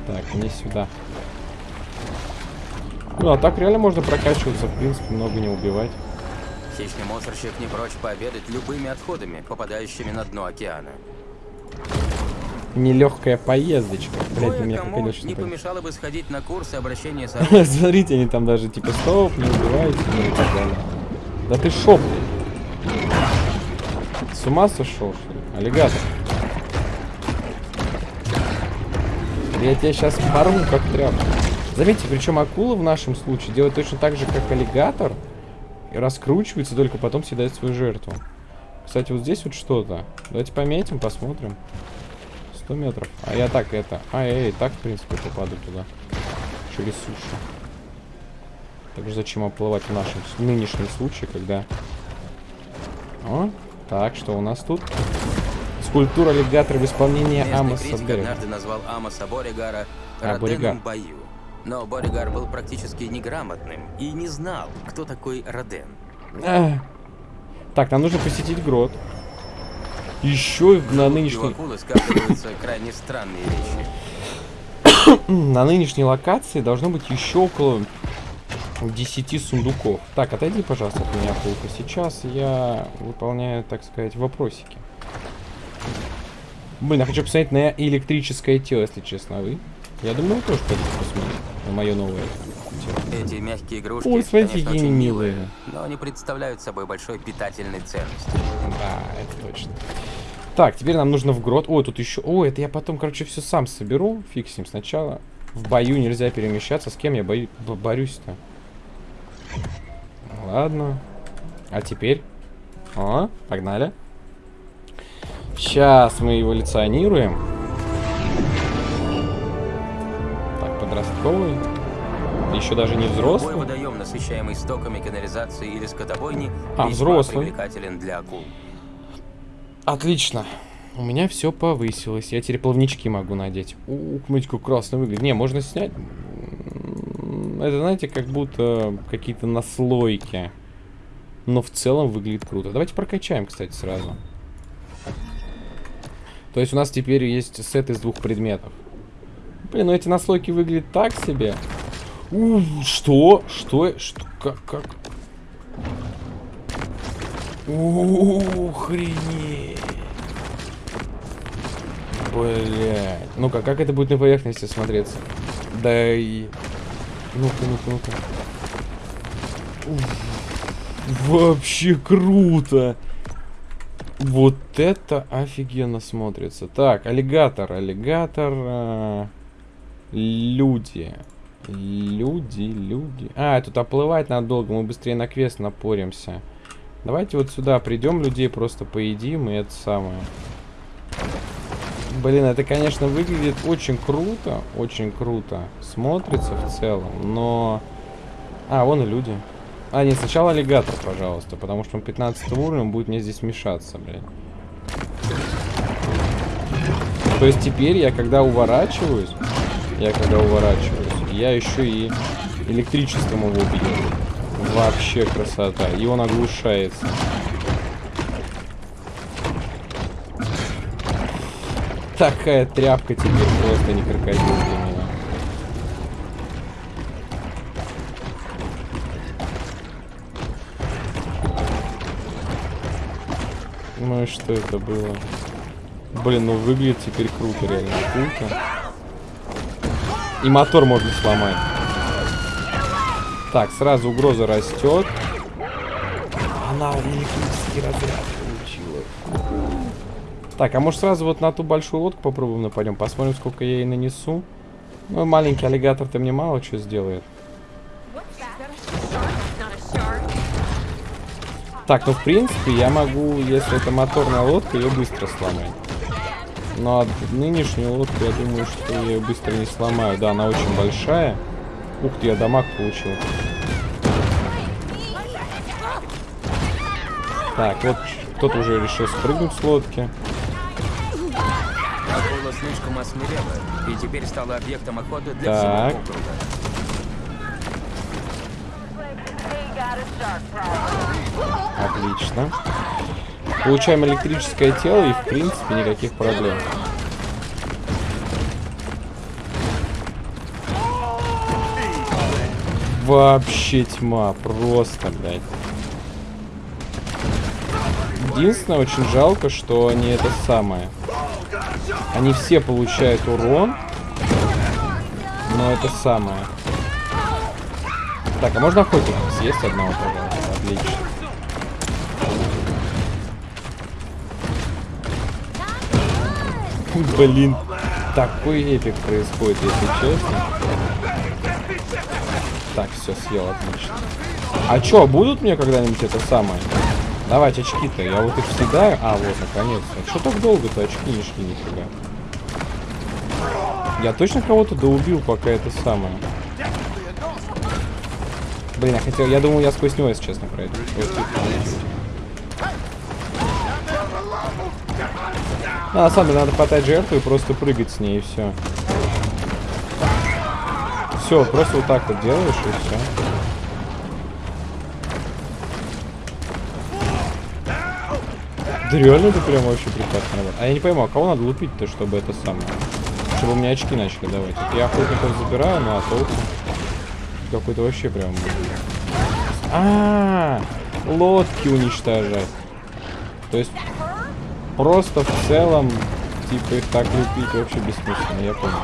Speaker 1: Так, мне сюда. Ну, а так реально можно прокачиваться, в принципе, много не убивать.
Speaker 2: Хищный мусорщик не прочь пообедать любыми отходами, попадающими на дно океана.
Speaker 1: Нелегкая поездочка. Блять, у меня крокодил
Speaker 2: не помешало бы сходить на курсы обращения с. [LAUGHS]
Speaker 1: Смотрите, они там даже типа стоп, не убивайте, ну и так далее. Да ты шо, блин? С ума сошел, что ли? Аллигатор. Я тебя сейчас порву, как тряпку. Заметьте, причем акула в нашем случае делает точно так же, как аллигатор. И раскручивается, только потом съедает свою жертву. Кстати, вот здесь вот что-то. Давайте пометим, посмотрим. 100 метров. А я так это... А, я и так, в принципе, попаду туда. Через сушу. Так же зачем оплывать в нашем с- нынешнем случае, когда... О, так, что у нас тут? Скульптура аллигатора в исполнении
Speaker 2: Местный
Speaker 1: Амоса
Speaker 2: однажды назвал Амоса Боригара
Speaker 1: А, Боригар.
Speaker 2: Но Боригар был практически неграмотным и не знал, кто такой Роден.
Speaker 1: Так, нам нужно посетить грот. Еще на нынешней...
Speaker 2: акулы сказываются крайне странные вещи. [COUGHS]
Speaker 1: На нынешней локации должно быть еще около 10 сундуков. Так, отойди, пожалуйста, от меня, Пулка. Сейчас я выполняю, так сказать, вопросики. Блин, я хочу посмотреть на электрическое тело, если честно. А вы? Я думаю, вы тоже хотите посмотреть мое новое тело.
Speaker 2: Эти мягкие игрушки,
Speaker 1: Ой, смотрите,
Speaker 2: конечно,
Speaker 1: какие
Speaker 2: очень
Speaker 1: милые.
Speaker 2: но они представляют собой большой питательной ценности.
Speaker 1: Да, это точно. Так, теперь нам нужно в грот. Ой, тут еще... Ой, это я потом, короче, все сам соберу. Ним сначала. В бою нельзя перемещаться. С кем я бою... б- борюсь-то? Ладно. А теперь? О, погнали. Сейчас мы эволюционируем. Подростковый. Еще даже не
Speaker 2: Любой
Speaker 1: взрослый.
Speaker 2: водоем, насыщаемый стоками канализации или скотобойни,
Speaker 1: А, взрослый.
Speaker 2: привлекателен для акул.
Speaker 1: Отлично. У меня все повысилось. Я теперь плавнички могу надеть. Ух, смотрите, как красно выглядит. Не, можно снять. Это, знаете, как будто какие-то наслойки. Но в целом выглядит круто. Давайте прокачаем, кстати, сразу. То есть у нас теперь есть сет из двух предметов. Блин, ну эти наслойки выглядят так себе. У, что? Что? Что? Как? Как? Охренеть. Блять. Ну-ка, как это будет на поверхности смотреться? Да и... Ну-ка, ну-ка, ну-ка. Вообще круто. Вот это офигенно смотрится. Так, аллигатор, аллигатор. а, люди. Люди, люди. А, тут оплывать надо долго, мы быстрее на квест напоримся. Давайте вот сюда придем, людей просто поедим, и это самое. Блин, это, конечно, выглядит очень круто, очень круто. Смотрится в целом, но... А, вон и люди. А, нет, сначала аллигатор, пожалуйста, потому что он 15 уровень будет мне здесь мешаться, блин. То есть теперь я, когда уворачиваюсь, я когда уворачиваюсь, я еще и электричеством его бью. Вообще красота. И он оглушается. Такая тряпка теперь просто не крокодил для меня. Ну и что это было? Блин, ну выглядит теперь круто, реально круто. И мотор можно сломать. Так, сразу угроза растет. Она электрический разряд получила. Так, а может сразу вот на ту большую лодку попробуем нападем? Посмотрим, сколько я ей нанесу. Ну, маленький аллигатор-то мне мало что сделает. Так, ну в принципе я могу, если это моторная лодка, ее быстро сломать. Но нынешнюю лодку, я думаю, что я ее быстро не сломаю. Да, она очень большая. Ух ты, я дамаг получил. Так, вот кто-то уже решил спрыгнуть с лодки.
Speaker 2: Акула слишком осмелела и теперь стала объектом охоты для
Speaker 1: Так.
Speaker 2: всего округа.
Speaker 1: Отлично. Получаем электрическое тело и, в принципе, никаких проблем. Вообще тьма. Просто, блядь. Единственное, очень жалко, что они это самое. Они все получают урон. Но это самое. Так, а можно охотника съесть одного, пожалуйста? Отлично. Блин, такой эпик происходит, если честно. Так, все, съел, отлично. А чё, будут мне когда-нибудь это самое? Давать очки-то, я вот их всегда... А, вот, наконец-то. Что так долго-то очки не шли нифига? Я точно кого-то доубил, пока это самое. Блин, я хотел... Я думал, я сквозь него, если честно, пройду. Вот тут получилось. Ну, на самом деле, надо хватать жертву и просто прыгать с ней, и все. Все, просто вот так вот делаешь, и все. Да реально это прям вообще прекрасно работает. А я не пойму, а кого надо лупить-то, чтобы это самое? Чтобы мне очки начали давать. Вот я охотников забираю, ну а толку? Какой-то вообще прям... А, -а, а, лодки уничтожать. То есть просто в целом, типа их так лупить вообще бессмысленно, я понял.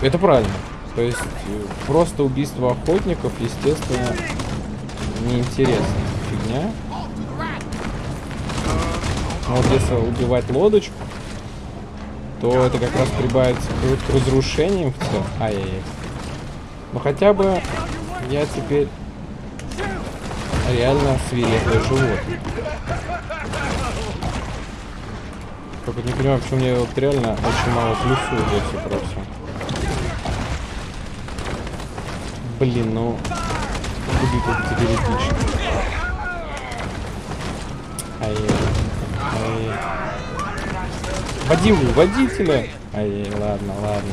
Speaker 1: Это правильно. То есть э, просто убийство охотников, естественно, неинтересно. Фигня. Но вот если убивать лодочку, то это как раз прибавится к разрушениям в целом. Ай-яй-яй. Но хотя бы я теперь реально свирепое животное. Только не понимаю, почему мне вот реально очень мало плюсов за про все. Блин, ну... Как теперь эпично. ай ай его, водителя! ай ладно, ладно.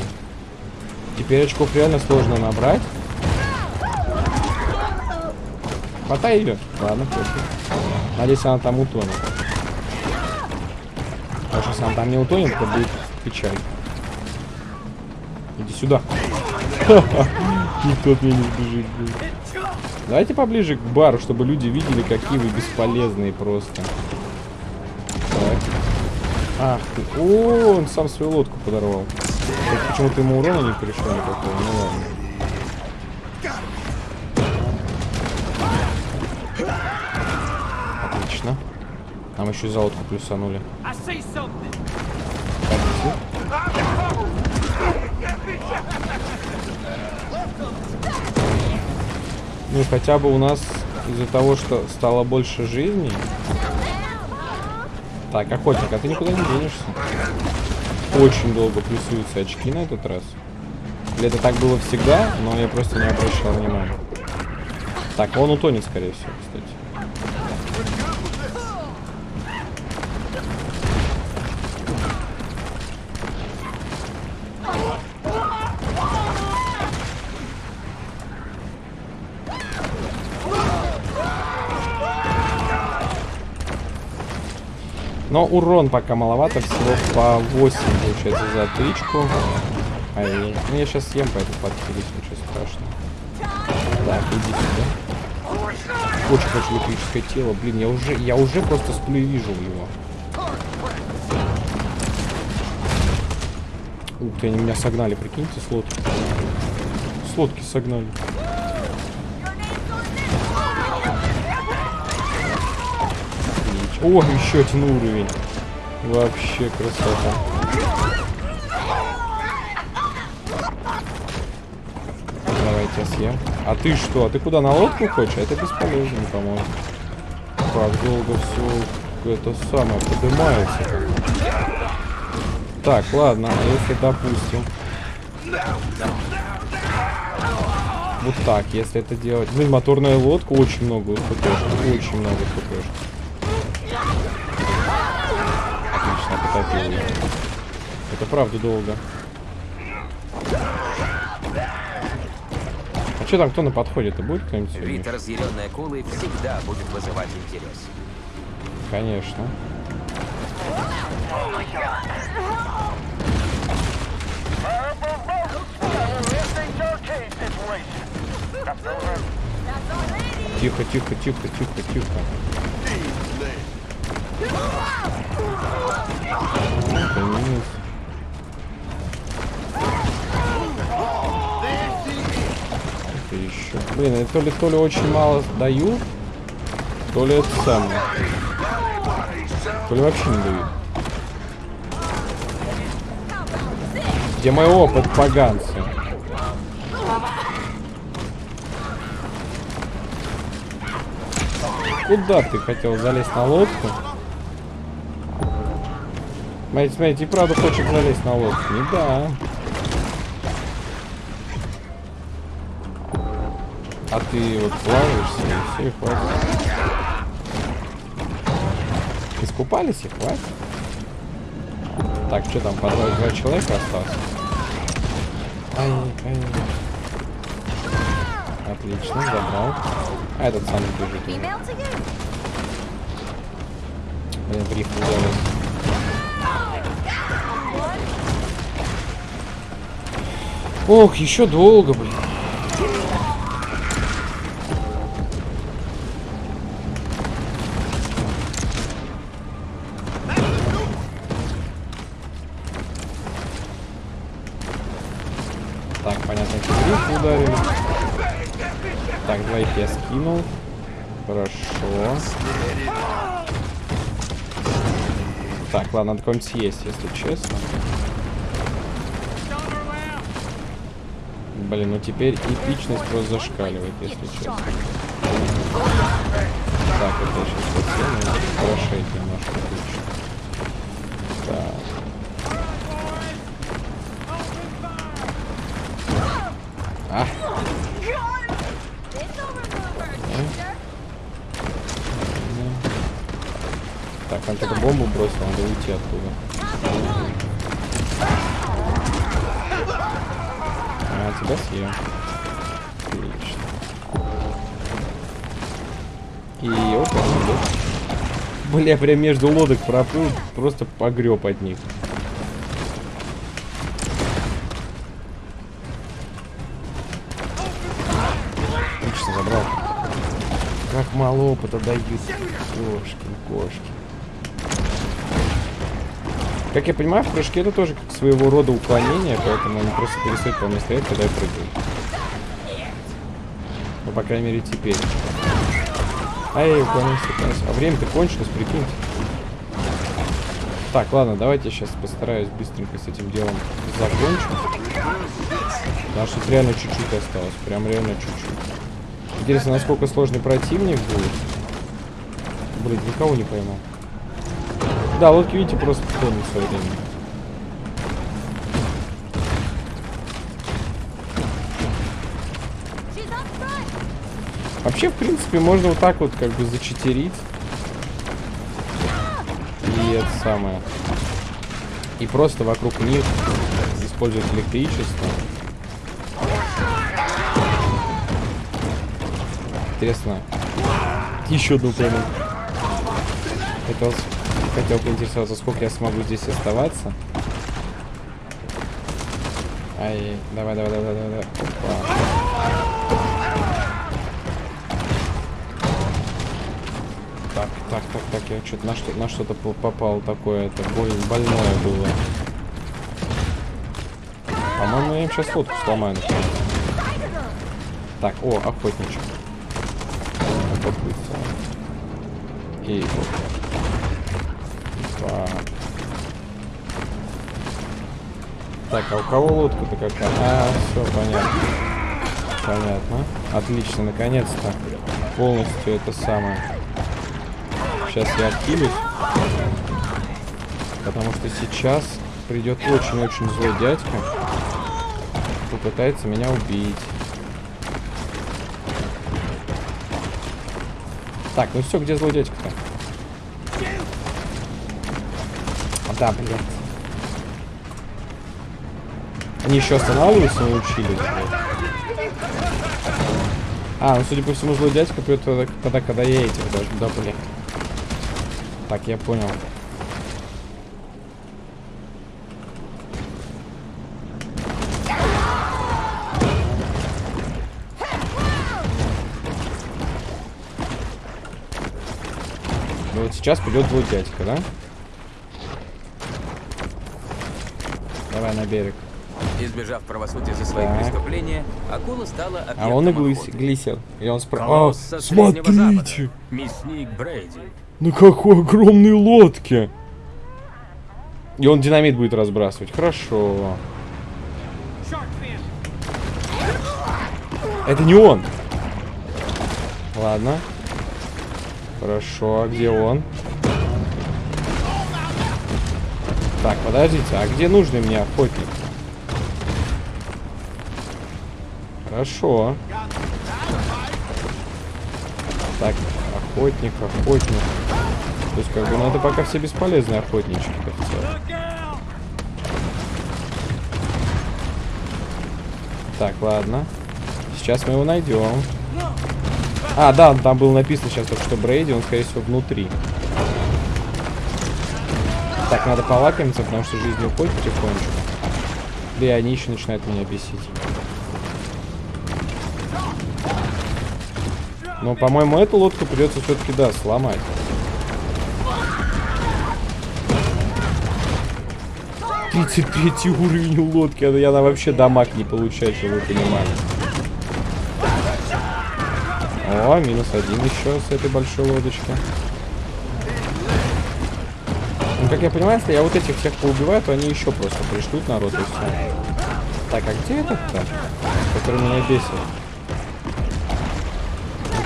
Speaker 1: Теперь очков реально сложно набрать. Хватай ее. Ладно, пофиг. Надеюсь, она там утонет. Если она там не утонет, то будет печаль. Иди сюда. [LAUGHS] Никто от меня не сбежит. Давайте поближе к бару, чтобы люди видели, какие вы бесполезные просто. Так. Ах ты. О, он сам свою лодку подорвал. Почему-то ему урона не пришел никакого. Ну ладно. Нам еще за лодку плюсанули. Ну и хотя бы у нас из-за того, что стало больше жизней. Так, охотник, а ты никуда не денешься. Очень долго плюсуются очки на этот раз. Или это так было всегда, но я просто не обращал внимания. Так, он утонет, скорее всего, кстати. Но урон пока маловато, всего по 8 получается за тычку. Ай, ну я сейчас съем, поэтому подхилить, ничего страшного. Так, иди сюда. Очень хочу электрическое тело. Блин, я уже, я уже просто сплю вижу его. Ух ты, они меня согнали, прикиньте, с лодки. С лодки согнали. Отлично. О, еще один уровень. Вообще красота. Давайте я съем. А ты что? А ты куда, на лодку хочешь? Это бесполезно, по-моему. Как долго все это самое поднимается. Так, ладно, а если, допустим... Вот так, если это делать. Блин, моторная лодка очень много хпшки. Очень много хпшки. Это правда долго. А что там, кто на подходе-то будет кто-нибудь?
Speaker 2: Вид разъяренной акулы всегда будет вызывать интерес.
Speaker 1: Конечно. Тихо, тихо, тихо, тихо, тихо. Еще. Блин, я то ли то ли очень мало даю, то ли это самое. То ли вообще не дают. Где мой опыт, поганцы? Куда ты хотел залезть на лодку? Смотрите, смотрите, и правда хочет залезть на лодку. Не да. А ты вот плаваешься, и все, и хватит. Искупались и хватит. Так, что там, по два, два человека осталось? Ай, ай. Отлично, забрал. А этот сам бежит. Блин, в рифму залез. Ох, еще долго, блин. Так, понятно, риф ударили. Так, двоих я скинул. Хорошо. Так, ладно, надо кого-нибудь съесть, если честно. Блин, ну теперь эпичность просто зашкаливает, если честно. Так, это сейчас хорошеет немножко. тебя съем. Отлично. И опа, Бля, прям между лодок проплыл, просто погреб от них. Отлично забрал. Как мало опыта дают. Кошки, кошки. Как я понимаю, в прыжке это тоже как своего рода уклонение, поэтому они просто перестают по мне стоять, когда я прыгаю. Ну, по крайней мере, теперь. Ай, уклонился, уклонился. А время-то кончилось, прикиньте. Так, ладно, давайте я сейчас постараюсь быстренько с этим делом закончить. Потому что реально чуть-чуть осталось. Прям реально чуть-чуть. Интересно, насколько сложный противник будет. Блин, никого не поймал. Да, лодки, видите, просто тонут все время. Вообще, в принципе, можно вот так вот как бы зачитерить. И это самое. И просто вокруг них использовать электричество. Интересно. Еще одну пойму. Хотел, поинтересоваться, сколько я смогу здесь оставаться. Ай, давай, давай, давай, давай, давай. Так, так, так, так, я что-то на что на что-то по- попал такое, это боль, больное было. По-моему, я им сейчас лодку сломаю. наконец. Так, о, охотничек. И. Так, а у кого лодка-то какая? А, все, понятно. Понятно. Отлично, наконец-то. Полностью это самое. Сейчас я откинусь. Потому что сейчас придет очень-очень злой дядька. Попытается меня убить. Так, ну все, где злой дядька-то? А, да, блядь. Они еще останавливаться научились, блядь. А, ну судя по всему, злой дядька придет тогда, тогда, когда я этих даже, да, блядь. Так, я понял. Ну сейчас придет злой дядька, да? Давай на берег.
Speaker 2: Избежав правосудия за свои
Speaker 1: Так.
Speaker 2: преступления, акула стала
Speaker 1: А он и глис- глисер. И он.
Speaker 2: Колосс со Среднего Запада,
Speaker 1: смотрите!
Speaker 2: мясник Брейди.
Speaker 1: На какой огромной лодке! И он динамит будет разбрасывать. Хорошо. Это не он. Ладно. Хорошо, а где он? Подождите, а где нужный мне охотник? Хорошо. Так, охотник, охотник. То есть, как бы, надо пока все бесполезные охотнички. Так, ладно. Сейчас мы его найдем. А, да, там было написано сейчас что Брейди, он, скорее всего, внутри. Так, надо полакомиться, потому что жизнь уходит потихонечку. Да и они еще начинают меня бесить. Но, по-моему, эту лодку придется все-таки, да, сломать. Тридцать третий уровень у лодки, а она вообще дамаг не получает, чтобы вы понимали. О, минус один еще с этой большой лодочки. Как я понимаю, если я вот этих всех поубиваю, то они еще просто пришлют народ и все. Так, а где этот-то? Который меня бесит?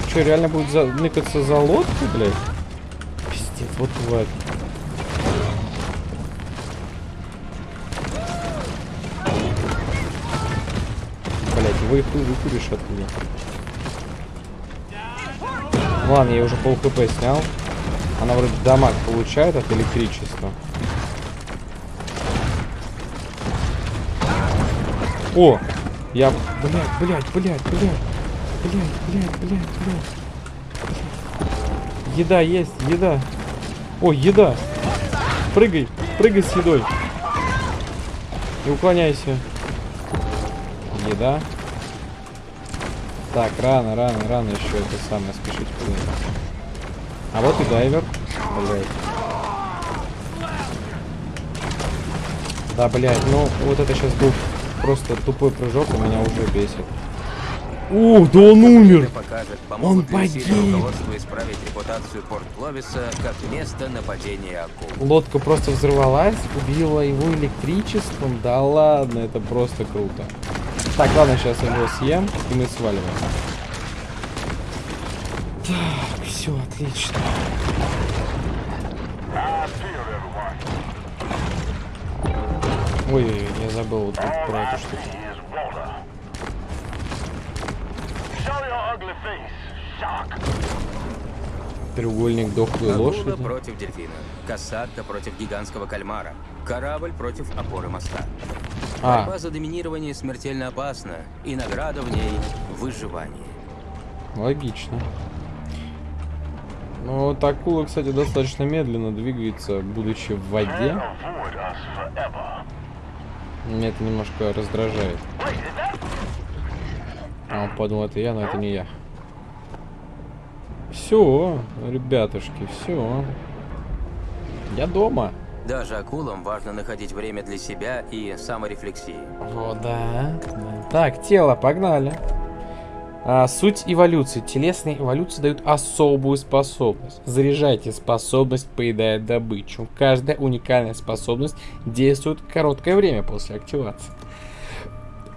Speaker 1: Что, реально будет за... ныкаться за лодку, блядь? Пиздец, вот тварь. Блядь, его выкуришь от меня. Ладно, я уже пол хп снял. Она вроде дамаг получает от электричества. О! Я... Блядь, блядь, блядь, блядь. Блядь, блядь, блядь, блядь. Еда есть, еда. О, еда. Прыгай, прыгай с едой. Не уклоняйся. Еда. Так, рано, рано, рано еще это самое спешить. А вот и дайвер. Блять. Да, блядь, ну вот это сейчас был просто тупой прыжок, и меня уже бесит. Ух, да он умер!
Speaker 2: покажет,
Speaker 1: Он погиб.
Speaker 2: руководству исправить репутацию Порт Ловиса как место нападения акул.
Speaker 1: Лодка просто взорвалась, убила его электричеством. Да ладно, это просто круто. Так, ладно, сейчас я его съем, и мы сваливаем. Так, все, отлично. Ой, я забыл вот тут про эту штуку. Треугольник дохлой
Speaker 2: Акула
Speaker 1: лошади.
Speaker 2: против дельфина. Касатка против гигантского кальмара. Корабль против опоры моста.
Speaker 1: А,
Speaker 2: Борьба за доминирование смертельно опасна, и награда в ней – выживание.
Speaker 1: логично. Ну, вот акула, кстати, достаточно медленно двигается, будучи в воде. Меня это немножко раздражает. А он подумал, это я, но это не я. Все, ребятушки, все. Я дома.
Speaker 2: Даже акулам важно находить время для себя и саморефлексии.
Speaker 1: Да. да. Так, тело, погнали. А, суть эволюции. Телесные эволюции дают особую способность. Заряжайте способность, поедая добычу. Каждая уникальная способность действует короткое время после активации.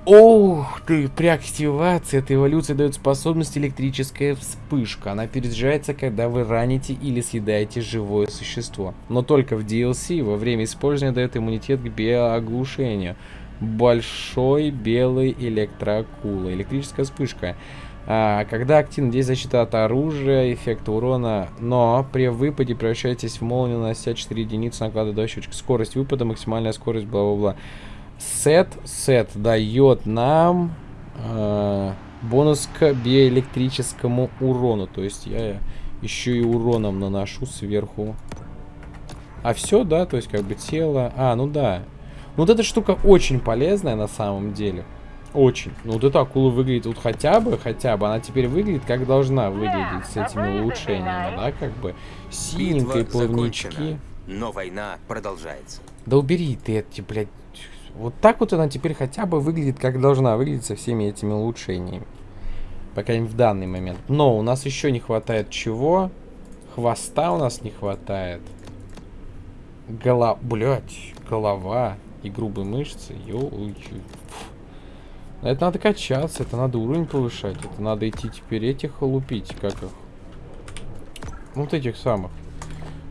Speaker 1: Ух ты, при активации этой эволюции дает способность электрическая вспышка. Она перезаряжается, когда вы раните или съедаете живое существо. Но только в DLC во время использования дает иммунитет к биооглушению. Большой белый электроакула. Электрическая вспышка. А, когда активно действует защита от оружия, эффекта урона, но при выпаде превращаетесь в молнию, нанося 4 единицы, накладывая щечек. Скорость выпада, максимальная скорость, бла-бла-бла. Сет, сет дает нам э, бонус к биоэлектрическому урону. То есть я еще и уроном наношу сверху. А все, да, то есть как бы тело. А, ну да. Ну, вот эта штука очень полезная на самом деле. Очень. Ну, вот эта акула выглядит вот хотя бы, хотя бы, она теперь выглядит как должна выглядеть с этими улучшениями, да, как бы. Синенькие плавнички.
Speaker 2: но война продолжается.
Speaker 1: Да убери ты эти, блядь. Вот так вот она теперь хотя бы выглядит, как должна выглядеть со всеми этими улучшениями. По крайней мере, в данный момент. Но у нас еще не хватает чего? Хвоста у нас не хватает. Голова... Блядь, голова и грубые мышцы. Ё... Это надо качаться, это надо уровень повышать. Это надо идти теперь этих лупить, как их. Ну, Вот этих самых.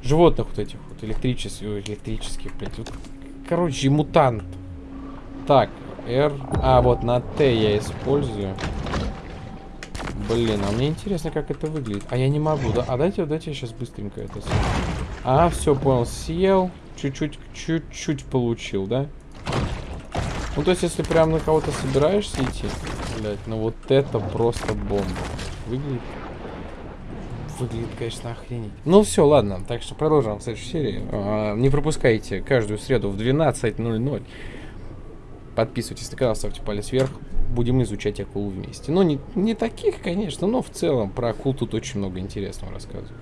Speaker 1: Животных вот этих вот, электрических, ой, электрических, блядь. Короче, мутант. Так, R. А, вот на Т я использую. Блин, а мне интересно, как это выглядит. А я не могу, да? А дайте, дайте я сейчас быстренько это. А, все, понял, съел. Чуть-чуть, чуть-чуть получил, да? Ну, то есть, если прям на кого-то собираешься идти, блядь, ну вот это просто бомба. Выглядит выглядит, конечно, охренеть. Ну все, ладно, так что продолжим в следующей серии. А, не пропускайте каждую среду в 12.00. Подписывайтесь на канал, ставьте палец вверх. Будем изучать акул вместе. Ну, не, не таких, конечно, но в целом про акул тут очень много интересного рассказываю.